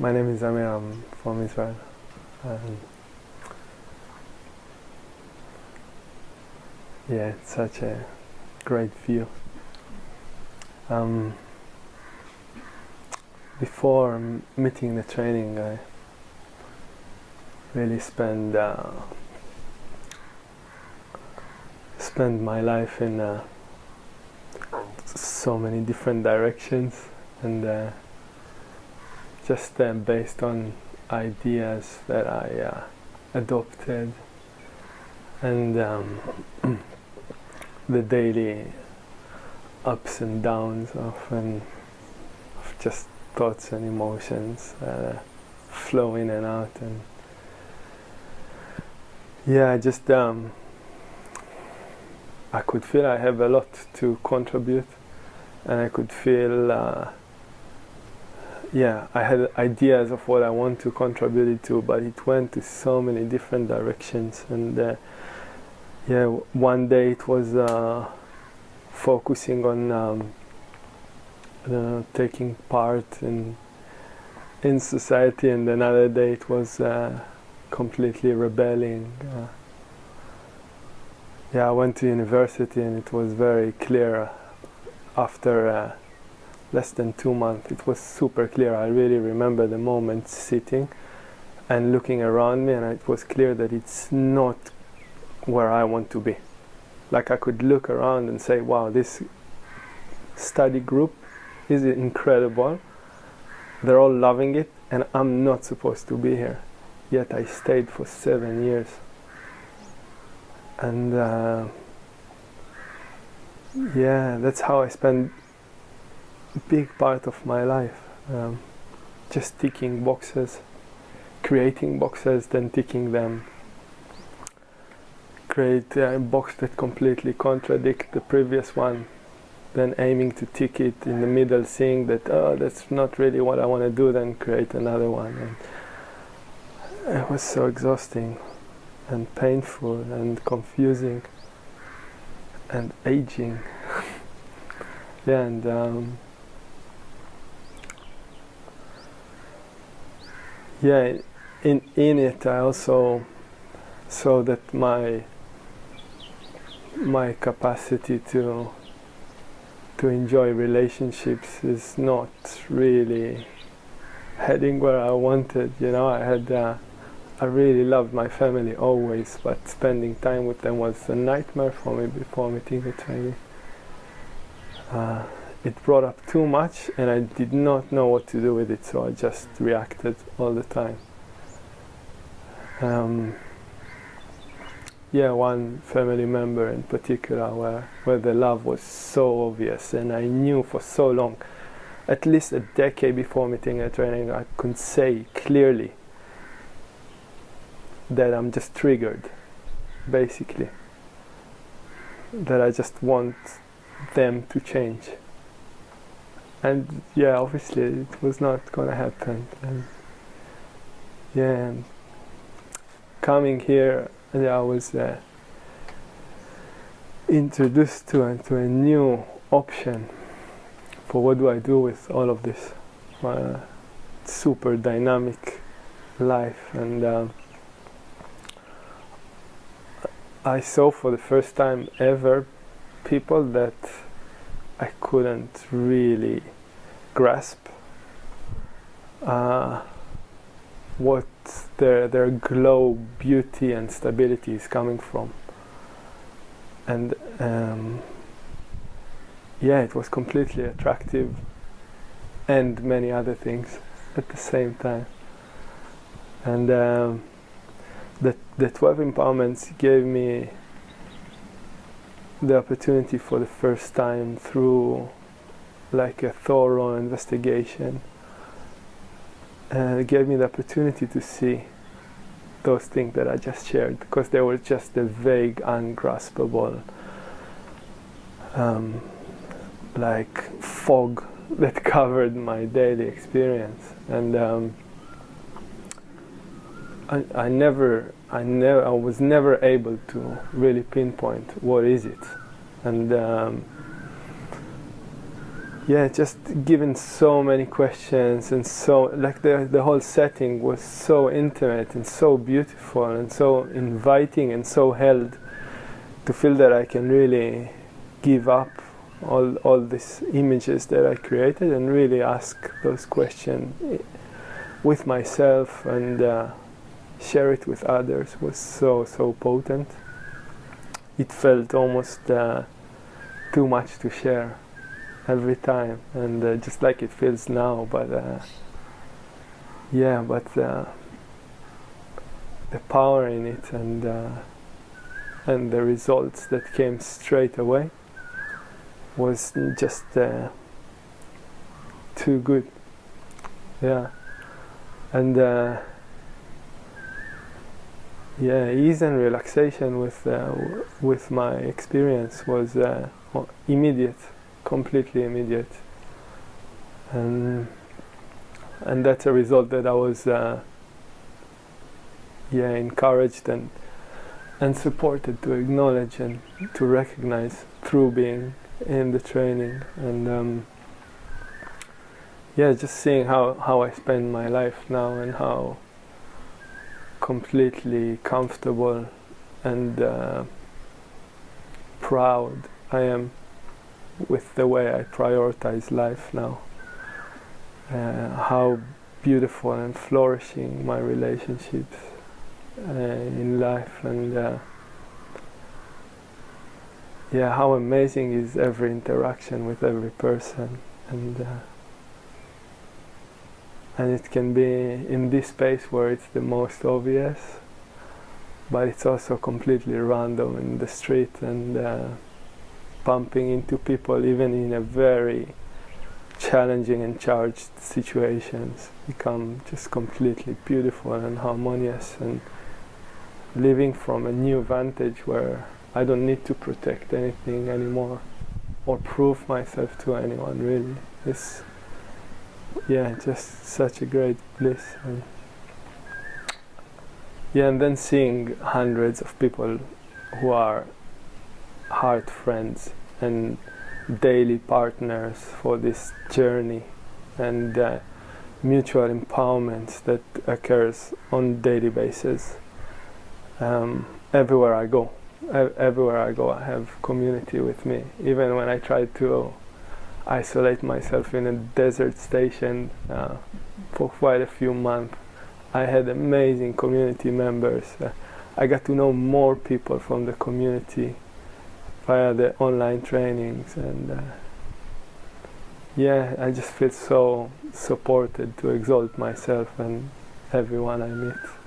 my name is Amir. I'm from Israel. Um, yeah, it's such a great view. Um, before meeting the training, I really spend uh, spend my life in uh, so many different directions and uh, just uh, based on ideas that I uh, adopted. And um, the daily ups and downs of, of just thoughts and emotions uh, flow in and out. And yeah I just um, I could feel I have a lot to contribute. And I could feel uh, yeah I had ideas of what I want to contribute to but it went to so many different directions. And uh, yeah one day it was uh, focusing on um, uh, taking part in in society and another day it was uh, completely rebelling. Uh, yeah, I went to university and it was very clear after uh, less than two months. It was super clear. I really remember the moment sitting and looking around me and it was clear that it's not where I want to be. Like I could look around and say, wow, this study group is incredible. They're all loving it and I'm not supposed to be here. Yet I stayed for seven years and uh, yeah that's how I spend a big part of my life. Um, just ticking boxes creating boxes then ticking them. Create a box that completely contradict the previous one then aiming to tick it in the middle seeing that oh that's not really what I want to do then create another one. And it was so exhausting and painful and confusing and aging. Yeah and um, yeah in in it I also saw that my my capacity to to enjoy relationships is not really heading where I wanted you know I had uh, I really loved my family always, but spending time with them was a nightmare for me before meeting the trainee. Uh, it brought up too much and I did not know what to do with it, so I just reacted all the time. Um, yeah, one family member in particular where, where the love was so obvious and I knew for so long, at least a decade before meeting a training, I could say clearly that I'm just triggered, basically. That I just want them to change. And yeah, obviously it was not gonna happen. And yeah, and coming here, yeah, I was uh, introduced to, uh, to a new option for what do I do with all of this. My super dynamic life and um, I saw for the first time ever people that I couldn't really grasp uh, what their their glow, beauty, and stability is coming from. And um, yeah, it was completely attractive, and many other things at the same time. And um, the, the 12 empowerments gave me the opportunity for the first time through like a thorough investigation. And it gave me the opportunity to see those things that I just shared because they were just a vague, ungraspable um, like fog that covered my daily experience. And um, I, I never I never I was never able to really pinpoint what is it. And um, yeah, just given so many questions and so like the the whole setting was so intimate and so beautiful and so inviting and so held to feel that I can really give up all all these images that I created and really ask those questions with myself and uh, share it with others was so so potent. It felt almost uh, too much to share every time, and uh, just like it feels now. But uh, yeah, but uh, the power in it and uh, and the results that came straight away was just uh, too good. Yeah, and yeah, ease and relaxation with uh, with my experience was uh, immediate, completely immediate, and and that's a result that I was uh, yeah encouraged and and supported to acknowledge and to recognize through being in the training. And um, yeah just seeing how how I spend my life now and how completely comfortable and uh, proud I am with the way I prioritize life now. Uh, how beautiful and flourishing my relationships uh, in life and uh, yeah, how amazing is every interaction with every person, and uh, and it can be in this space where it's the most obvious, but it's also completely random in the street and uh, bumping into people even in a very challenging and charged situations become just completely beautiful and harmonious and living from a new vantage where I don't need to protect anything anymore or prove myself to anyone really. It's yeah, just such a great bliss. And yeah, and then seeing hundreds of people who are heart friends and daily partners for this journey and uh, mutual empowerment that occurs on daily basis um, everywhere I go everywhere I go I have community with me even when I try to isolate myself in a desert station uh, for quite a few months. I had amazing community members. Uh, I got to know more people from the community via the online trainings and uh, yeah I just feel so supported to exalt myself and everyone I meet